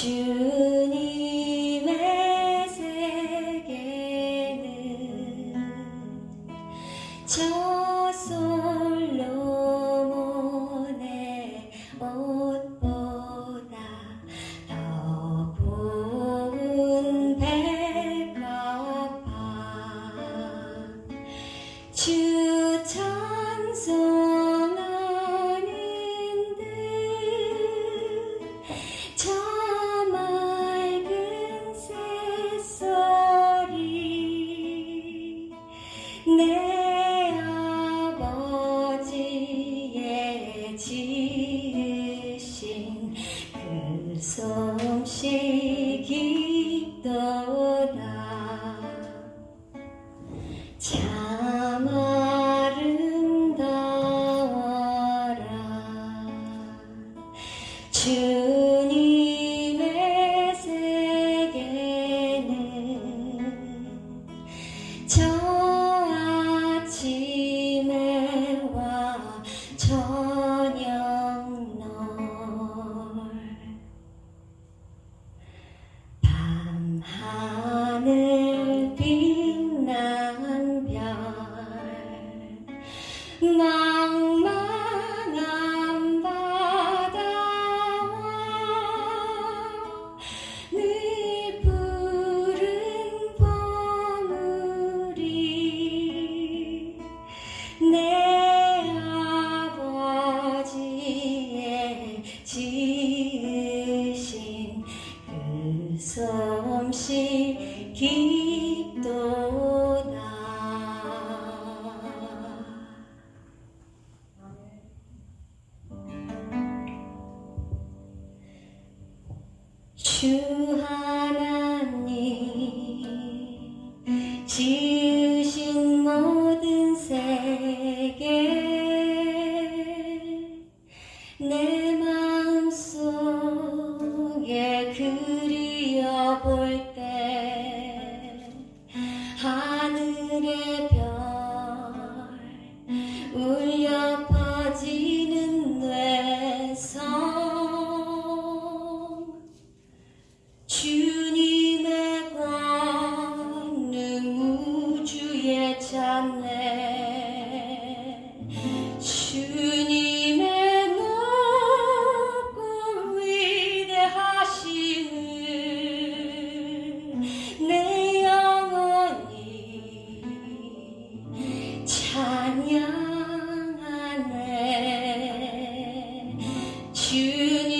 주님의 세계는 唱。 주 하나님 지 찾네. 주님의 높고 위대하시는 내 영혼이 찬양하네. 주님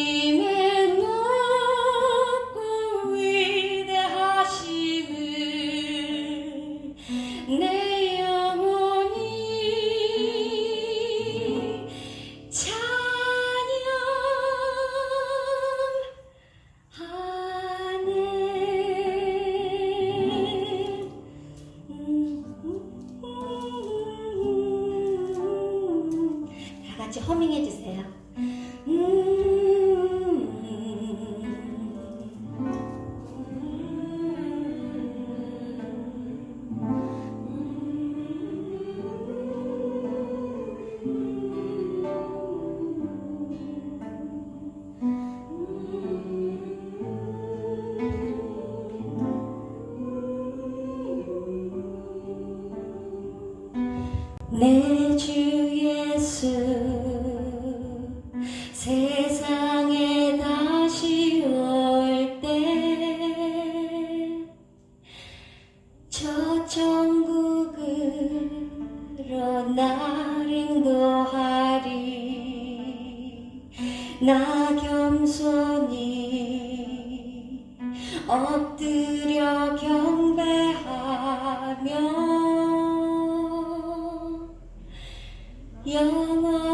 같이 허밍해 주세요. 내 주 예수 나 겸손히 엎드려 경배하며 영원